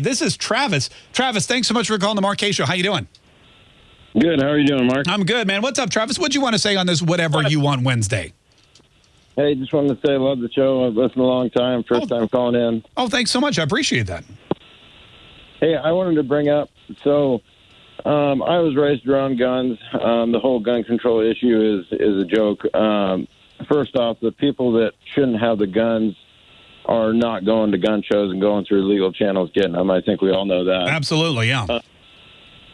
This is Travis. Travis, thanks so much for calling the Mark Show. How you doing? Good. How are you doing, Mark? I'm good, man. What's up, Travis? What do you want to say on this whatever you want Wednesday? Hey, just wanted to say I love the show. I've listened a long time. First Oh. time calling in. Oh, thanks so much. I appreciate that. Hey, I wanted to bring up so um, I was raised around guns. Um, the whole gun control issue is is a joke. Um, first off, the people that shouldn't have the guns are not going to gun shows and going through legal channels getting them. I think we all know that. Absolutely, yeah.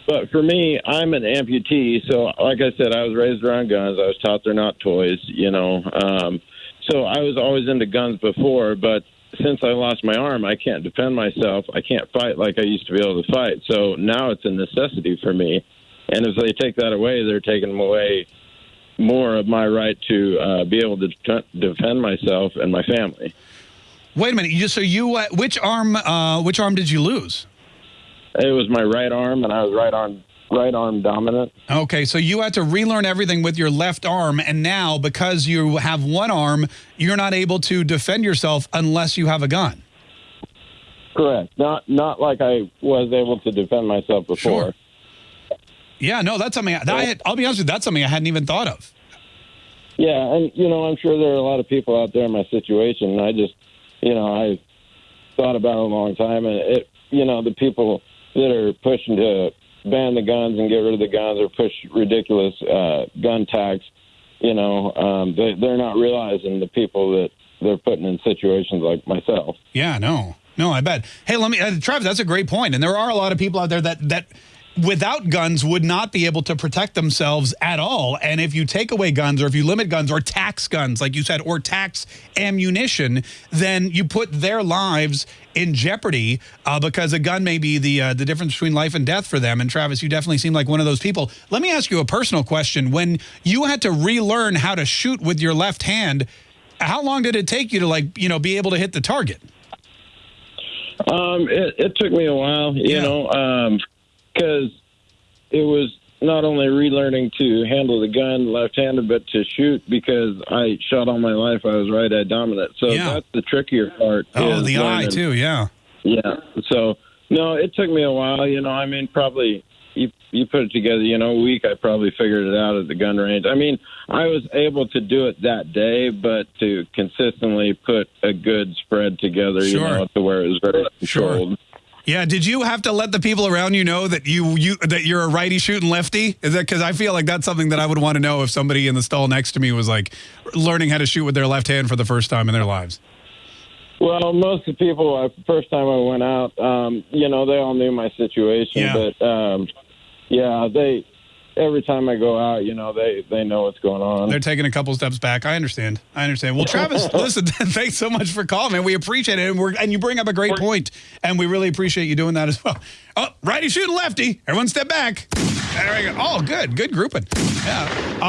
But for me, I'm an amputee, so like I said, I was raised around guns. I was taught they're not toys, you know. Um, so I was always into guns before, but since I lost my arm, I can't defend myself. I can't fight like I used to be able to fight. So now it's a necessity for me. And if they take that away, they're taking away more of my right to uh, be able to defend myself and my family. Wait a minute. You, so you, uh, which arm, uh, which arm did you lose? It was my right arm, and I was right arm right arm dominant. Okay, so you had to relearn everything with your left arm, and now because you have one arm, you're not able to defend yourself unless you have a gun. Correct. Not not like I was able to defend myself before. Sure. Yeah, no, that's something. I, I, I'll be honest with you, that's something I hadn't even thought of. Yeah, and you know, I'm sure there are a lot of people out there in my situation. And I just, you know, I thought about it a long time, and it, you know, the people that are pushing to ban the guns and get rid of the guns or push ridiculous uh, gun tax, you know, um, they, they're not realizing the people that they're putting in situations like myself. Yeah, no, no, I bet. Hey, let me, uh, Travis, that's a great point, and there are a lot of people out there that that without guns would not be able to protect themselves at all. And if you take away guns, or if you limit guns, or tax guns, like you said, or tax ammunition, then you put their lives in jeopardy uh, because a gun may be the uh, the difference between life and death for them. And Travis, you definitely seem like one of those people. Let me ask you a personal question: When you had to relearn how to shoot with your left hand, how long did it take you to like you know be able to hit the target? Um, it, it took me a while, you Yeah. know, because it was not only relearning to handle the gun left-handed, but to shoot because I shot all my life. I was right eye dominant, so Yeah. that's the trickier part. Oh, the eye too. Yeah. Yeah. So no, it took me a while. You know, I mean, probably you you put it together. You know, a week. I probably figured it out at the gun range. I mean, I was able to do it that day, but to consistently put a good spread together, you know, to where it was very Sure. Yeah. Did you have to let the people around you know that you you that you're a righty shooting lefty? Is that because I feel like that's something that I would want to know if somebody in the stall next to me was like learning how to shoot with their left hand for the first time in their lives. Well, most of the people, uh, first time I went out, um, you know, they all knew my situation, Yeah. but um, yeah, they every time I go out, you know, they they know what's going on. They're taking a couple steps back. I understand. I understand. Well, Travis, listen, thanks so much for calling, man. We appreciate it. And, we're, and you bring up a great point, and we really appreciate you doing that as well. Oh, righty shooting lefty. Everyone step back. There we go. Oh, good. Good grouping. Yeah. Uh,